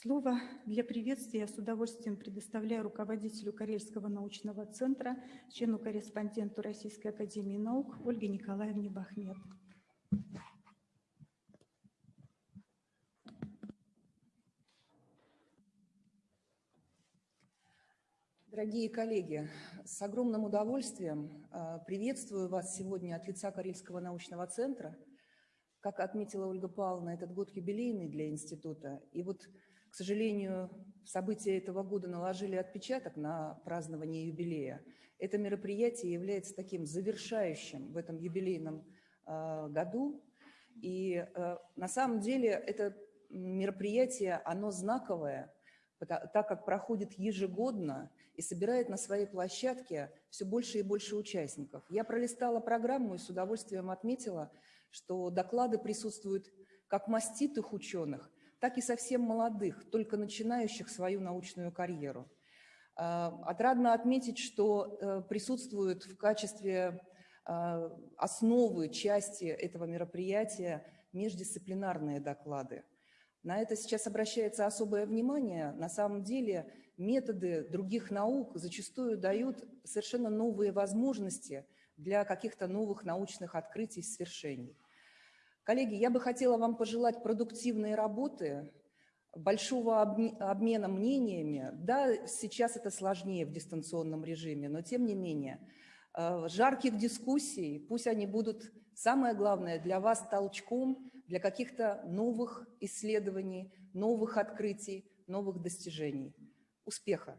Слово для приветствия я с удовольствием предоставляю руководителю Карельского научного центра, члену-корреспонденту Российской академии наук Ольге Николаевне Бахмет. Дорогие коллеги, с огромным удовольствием а, приветствую вас сегодня от лица Карельского научного центра. Как отметила Ольга Павловна, этот год юбилейный для института. И вот к сожалению, события этого года наложили отпечаток на празднование юбилея. Это мероприятие является таким завершающим в этом юбилейном э, году. И э, на самом деле это мероприятие, оно знаковое, так как проходит ежегодно и собирает на своей площадке все больше и больше участников. Я пролистала программу и с удовольствием отметила, что доклады присутствуют как маститых ученых, так и совсем молодых, только начинающих свою научную карьеру. А, отрадно отметить, что э, присутствуют в качестве а, основы, части этого мероприятия междисциплинарные доклады. На это сейчас обращается особое внимание. На самом деле методы других наук зачастую дают совершенно новые возможности для каких-то новых научных открытий, свершений. Коллеги, я бы хотела вам пожелать продуктивной работы, большого обмена мнениями. Да, сейчас это сложнее в дистанционном режиме, но тем не менее, э, жарких дискуссий, пусть они будут, самое главное, для вас толчком для каких-то новых исследований, новых открытий, новых достижений. Успеха!